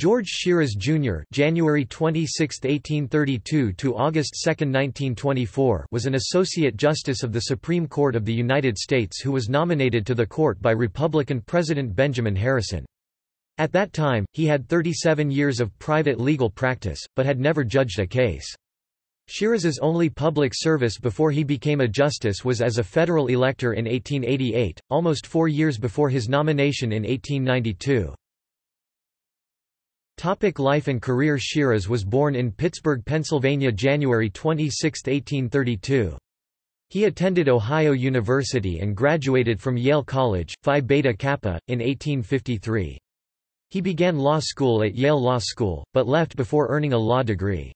George Shiras Jr. (January 26, 1832 to August 2, 1924) was an associate justice of the Supreme Court of the United States who was nominated to the court by Republican President Benjamin Harrison. At that time, he had 37 years of private legal practice, but had never judged a case. Shiras's only public service before he became a justice was as a federal elector in 1888, almost four years before his nomination in 1892. Topic life and career Shiras was born in Pittsburgh, Pennsylvania January 26, 1832. He attended Ohio University and graduated from Yale College, Phi Beta Kappa, in 1853. He began law school at Yale Law School, but left before earning a law degree.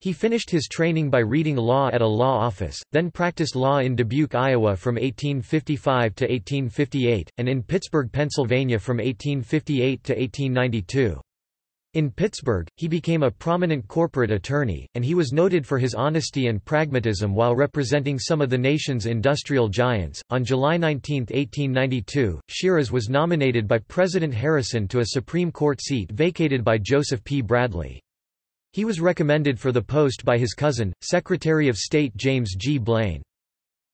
He finished his training by reading law at a law office, then practiced law in Dubuque, Iowa from 1855 to 1858, and in Pittsburgh, Pennsylvania from 1858 to 1892. In Pittsburgh, he became a prominent corporate attorney, and he was noted for his honesty and pragmatism while representing some of the nation's industrial giants. On July 19, 1892, Shiras was nominated by President Harrison to a Supreme Court seat vacated by Joseph P. Bradley. He was recommended for the post by his cousin, Secretary of State James G. Blaine.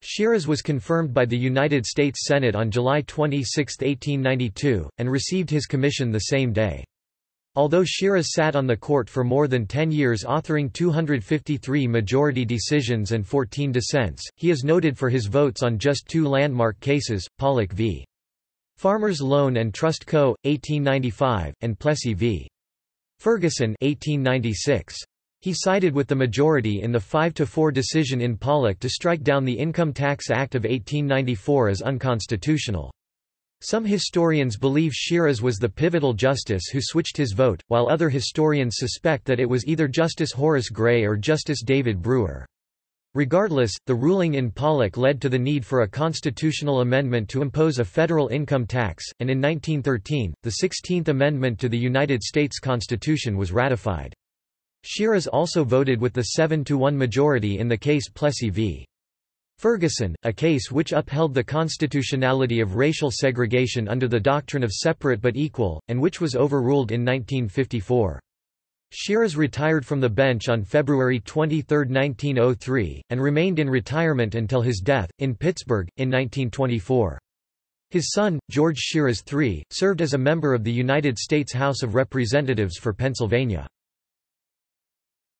Shiras was confirmed by the United States Senate on July 26, 1892, and received his commission the same day. Although Shiras sat on the court for more than 10 years authoring 253 majority decisions and 14 dissents, he is noted for his votes on just two landmark cases, Pollock v. Farmers Loan and Trust Co., 1895, and Plessy v. Ferguson 1896. He sided with the majority in the 5–4 decision in Pollock to strike down the Income Tax Act of 1894 as unconstitutional. Some historians believe Shiras was the pivotal justice who switched his vote, while other historians suspect that it was either Justice Horace Gray or Justice David Brewer. Regardless, the ruling in Pollock led to the need for a constitutional amendment to impose a federal income tax, and in 1913, the 16th Amendment to the United States Constitution was ratified. Shiras also voted with the 7-to-1 majority in the case Plessy v. Ferguson, a case which upheld the constitutionality of racial segregation under the doctrine of separate but equal, and which was overruled in 1954. Shiras retired from the bench on February 23, 1903, and remained in retirement until his death, in Pittsburgh, in 1924. His son, George Shiras III, served as a member of the United States House of Representatives for Pennsylvania.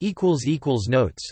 Notes